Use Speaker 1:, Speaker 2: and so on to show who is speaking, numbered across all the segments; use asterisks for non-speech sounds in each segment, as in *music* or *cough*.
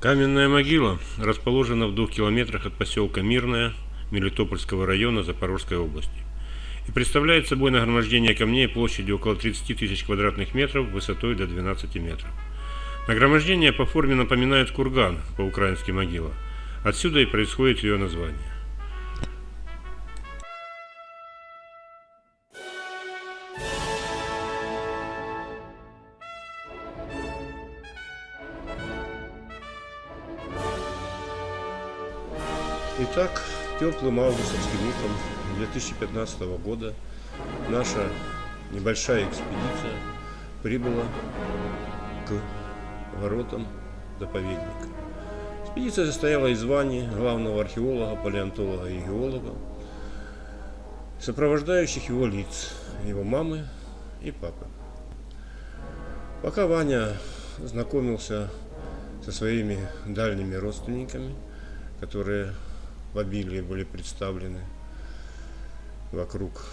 Speaker 1: Каменная могила расположена в двух километрах от поселка Мирная Мелитопольского района Запорожской области и представляет собой нагромождение камней площадью около 30 тысяч квадратных метров высотой до 12 метров. Нагромождение по форме напоминает курган по-украински могила. Отсюда и происходит ее название. Теплым августовским утром 2015 года наша небольшая экспедиция прибыла к воротам заповедника. Экспедиция состояла из званий главного археолога, палеонтолога и геолога, сопровождающих его лиц, его мамы и папы. Пока Ваня знакомился со своими дальними родственниками, которые в обилии были представлены вокруг.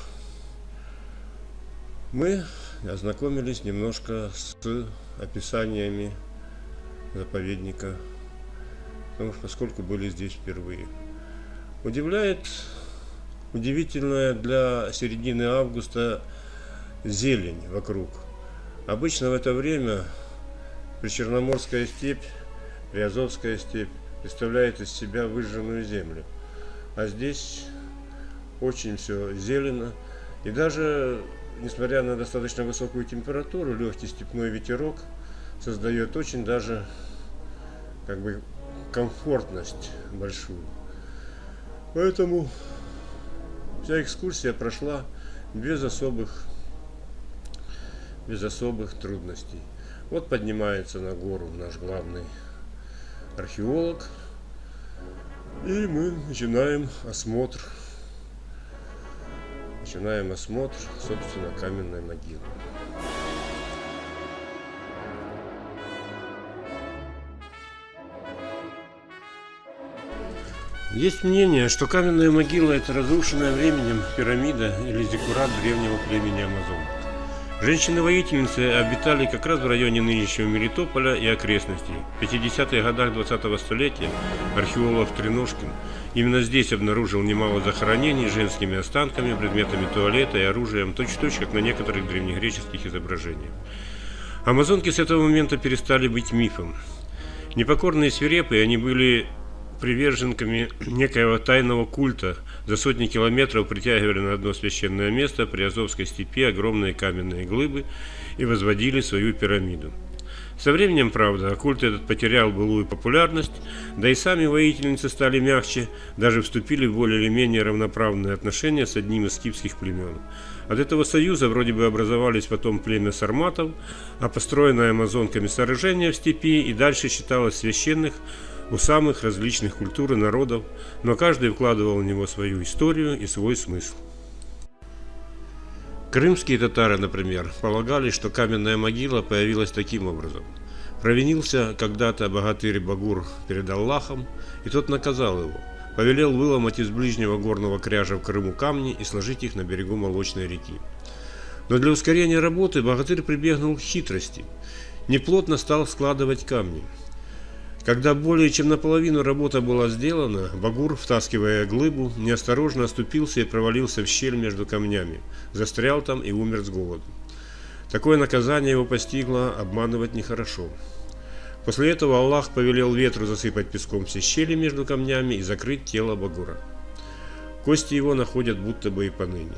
Speaker 1: Мы ознакомились немножко с описаниями заповедника, потому что поскольку были здесь впервые. Удивляет удивительная для середины августа зелень вокруг. Обычно в это время Причерноморская степь, Приазовская степь представляет из себя выжженную землю. А здесь очень все зелено. И даже, несмотря на достаточно высокую температуру, легкий степной ветерок создает очень даже как бы комфортность большую. Поэтому вся экскурсия прошла без особых, без особых трудностей. Вот поднимается на гору наш главный археолог. И мы начинаем осмотр. Начинаем осмотр, собственно, каменной могилы. Есть мнение, что каменная могила – это разрушенная временем пирамида или зиккурат древнего племени Амазонов. Женщины-воительницы обитали как раз в районе нынешнего Мелитополя и окрестностей. В 50-х годах 20-го столетия археолог Треножкин именно здесь обнаружил немало захоронений женскими останками, предметами туалета и оружием, точь-в-точь, -точь, как на некоторых древнегреческих изображениях. Амазонки с этого момента перестали быть мифом. Непокорные свирепые, они были приверженками некоего тайного культа за сотни километров притягивали на одно священное место при Азовской степи огромные каменные глыбы и возводили свою пирамиду. Со временем, правда, культ этот потерял былую популярность, да и сами воительницы стали мягче, даже вступили в более или менее равноправные отношения с одним из скифских племен. От этого союза вроде бы образовались потом племя сарматов, а построенное амазонками сооружение в степи и дальше считалось священных, у самых различных культур и народов, но каждый вкладывал в него свою историю и свой смысл. Крымские татары, например, полагали, что каменная могила появилась таким образом. Провинился когда-то богатырь Багур перед Аллахом, и тот наказал его. Повелел выломать из ближнего горного кряжа в Крыму камни и сложить их на берегу молочной реки. Но для ускорения работы богатырь прибегнул к хитрости. Неплотно стал складывать камни. Когда более чем наполовину работа была сделана, Багур, втаскивая глыбу, неосторожно оступился и провалился в щель между камнями, застрял там и умер с голоду. Такое наказание его постигло, обманывать нехорошо. После этого Аллах повелел ветру засыпать песком все щели между камнями и закрыть тело Багура. Кости его находят будто бы и поныне.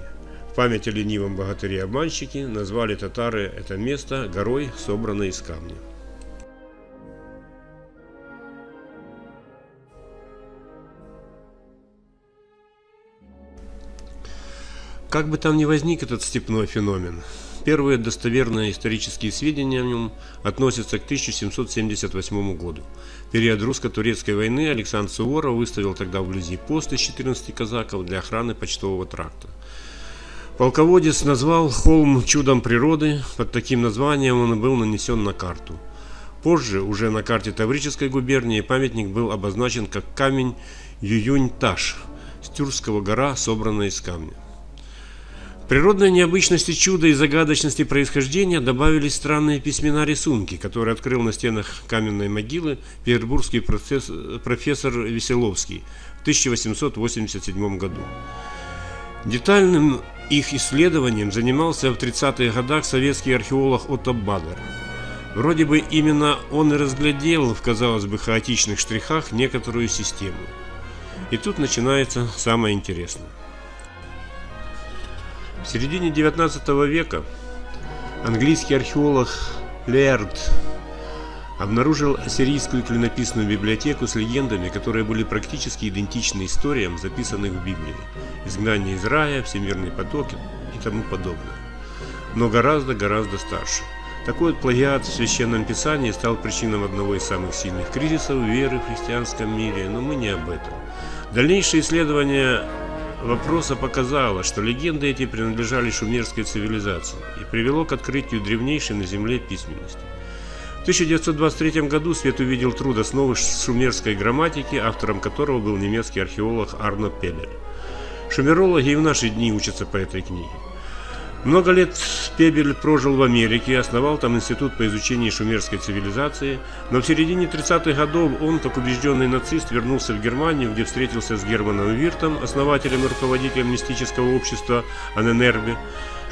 Speaker 1: В память о ленивом богатыре-обманщике назвали татары это место горой, собранной из камня. Как бы там ни возник этот степной феномен, первые достоверные исторические сведения о нем относятся к 1778 году. В период русско-турецкой войны Александр Суворов выставил тогда вблизи пост из 14 казаков для охраны почтового тракта. Полководец назвал холм чудом природы, под таким названием он был нанесен на карту. Позже, уже на карте Таврической губернии, памятник был обозначен как камень Ююнь-Таш, с Тюркского гора, собранная из камня. Природной необычности чуда и загадочности происхождения добавились странные письмена-рисунки, которые открыл на стенах каменной могилы петербургский профессор Веселовский в 1887 году. Детальным их исследованием занимался в 30-х годах советский археолог Отто Бадер. Вроде бы именно он и разглядел в, казалось бы, хаотичных штрихах некоторую систему. И тут начинается самое интересное. В середине 19 века английский археолог Лерд обнаружил ассирийскую клинописную библиотеку с легендами, которые были практически идентичны историям, записанных в Библии. Изгнание из рая, всемирный поток и тому подобное. Но гораздо-гораздо старше. Такой вот плагиат в Священном Писании стал причиной одного из самых сильных кризисов веры в христианском мире, но мы не об этом. Дальнейшие исследования вопроса показало, что легенды эти принадлежали шумерской цивилизации и привело к открытию древнейшей на Земле письменности. В 1923 году свет увидел труд основы шумерской грамматики, автором которого был немецкий археолог Арно Пебель. Шумерологи и в наши дни учатся по этой книге. Много лет Пебель прожил в Америке, основал там институт по изучению шумерской цивилизации, но в середине 30-х годов он, как убежденный нацист, вернулся в Германию, где встретился с Германом Виртом, основателем и руководителем мистического общества Аненербе,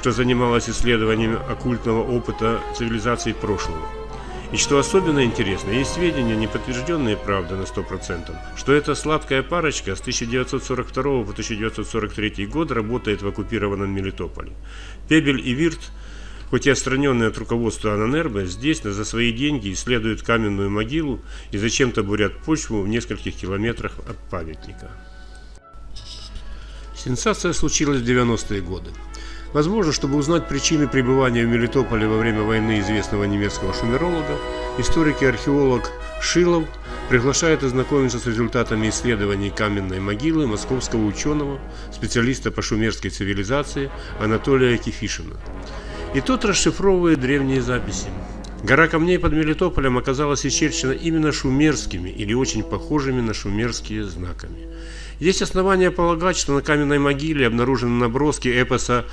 Speaker 1: что занималось исследованием оккультного опыта цивилизаций прошлого. И что особенно интересно, есть сведения, не подтвержденные, правда, на 100%, что эта сладкая парочка с 1942 по 1943 год работает в оккупированном Мелитополе. Пебель и Вирт, хоть и отстраненные от руководства Ананербе, здесь за свои деньги исследуют каменную могилу и зачем-то бурят почву в нескольких километрах от памятника. Сенсация случилась в 90-е годы. Возможно, чтобы узнать причины пребывания в Мелитополе во время войны известного немецкого шумеролога, историк и археолог Шилов приглашает ознакомиться с результатами исследований каменной могилы московского ученого, специалиста по шумерской цивилизации Анатолия Кефишина. И тот расшифровывает древние записи. Гора камней под Мелитополем оказалась исчерчена именно шумерскими или очень похожими на шумерские знаками. Есть основания полагать, что на каменной могиле обнаружены наброски эпоса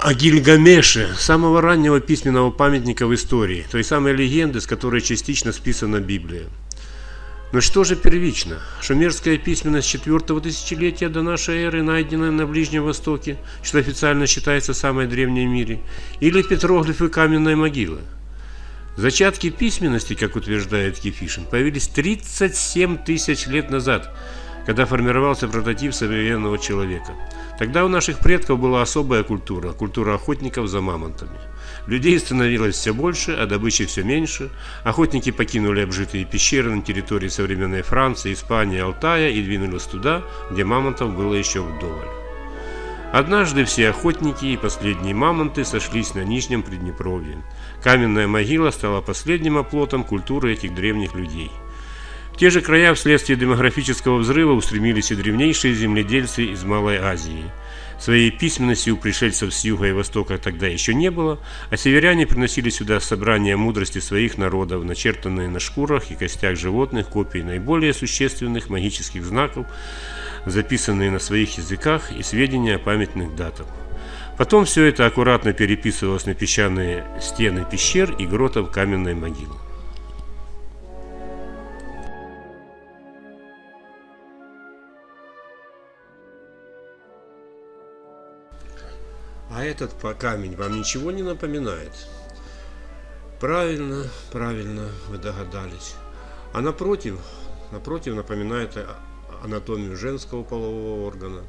Speaker 1: о Гильгамеше, самого раннего письменного памятника в истории, той самой легенды, с которой частично списана Библия. Но что же первично? Шумерская письменность четвертого тысячелетия до нашей эры, найденная на Ближнем Востоке, что официально считается самой древней в мире, или петроглифы каменной могилы? Зачатки письменности, как утверждает Кефишин, появились 37 тысяч лет назад, когда формировался прототип современного человека – Тогда у наших предков была особая культура, культура охотников за мамонтами. Людей становилось все больше, а добычи все меньше. Охотники покинули обжитые пещеры на территории современной Франции, Испании, Алтая и двинулись туда, где мамонтов было еще вдоволь. Однажды все охотники и последние мамонты сошлись на Нижнем Приднепровье. Каменная могила стала последним оплотом культуры этих древних людей – те же края вследствие демографического взрыва устремились и древнейшие земледельцы из Малой Азии. Своей письменности у пришельцев с юга и востока тогда еще не было, а северяне приносили сюда собрания мудрости своих народов, начертанные на шкурах и костях животных, копии наиболее существенных магических знаков, записанные на своих языках и сведения о памятных датах. Потом все это аккуратно переписывалось на песчаные стены пещер и гротов каменной могилы. А этот камень вам ничего не напоминает? Правильно, правильно, вы догадались. А напротив, напротив напоминает анатомию женского полового органа.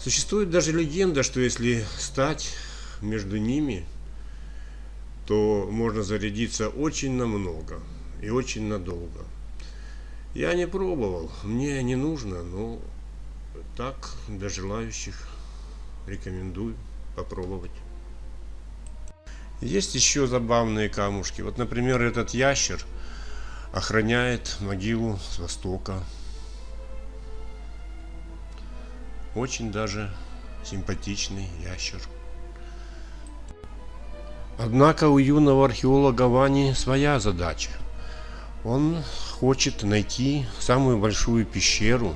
Speaker 1: Существует даже легенда, что если стать между ними, то можно зарядиться очень намного и очень надолго. Я не пробовал, мне не нужно, но так для желающих рекомендую попробовать. Есть еще забавные камушки. Вот, например, этот ящер охраняет могилу с востока. Очень даже симпатичный ящер. Однако у юного археолога Вани своя задача. Он хочет найти самую большую пещеру,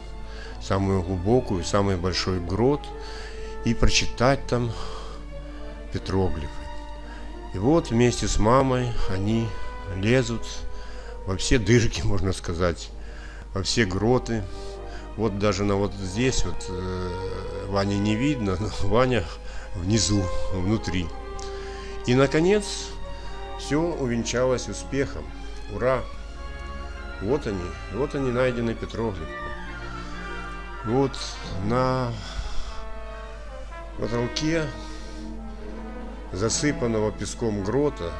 Speaker 1: самую глубокую, самый большой грот и прочитать там петроглифы. И вот вместе с мамой они лезут во все дырки, *laughs* можно сказать, во все гроты. Вот даже на вот здесь вот э, Ваня не видно, но *laughs* Ваня внизу, внутри. И наконец все увенчалось успехом. Ура! Вот они, вот они найдены петроглифы. Вот на потолке засыпанного песком грота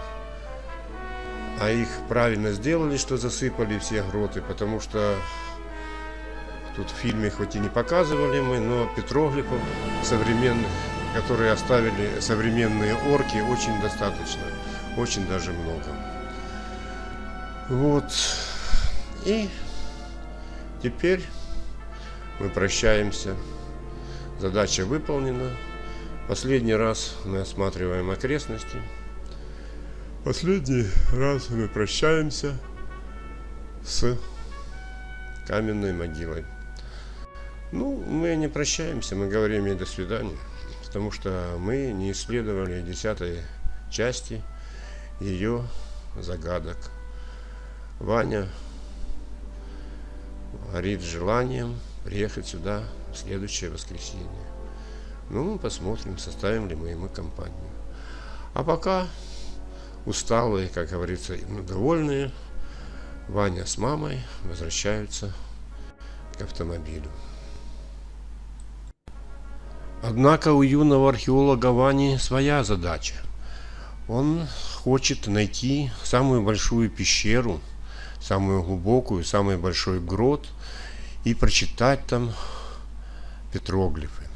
Speaker 1: а их правильно сделали, что засыпали все гроты, потому что тут в фильме хоть и не показывали мы, но петроглифов современных, которые оставили современные орки, очень достаточно, очень даже много. Вот. И теперь мы прощаемся. Задача выполнена. Последний раз мы осматриваем окрестности. Последний раз мы прощаемся с каменной могилой. Ну, мы не прощаемся, мы говорим ей до свидания, потому что мы не исследовали десятой части ее загадок. Ваня горит желанием приехать сюда следующее воскресенье. Ну, посмотрим, составим ли мы ему компанию. А пока усталые, как говорится, довольные, Ваня с мамой возвращаются к автомобилю. Однако у юного археолога Вани своя задача. Он хочет найти самую большую пещеру, самую глубокую, самый большой грот и прочитать там петроглифы.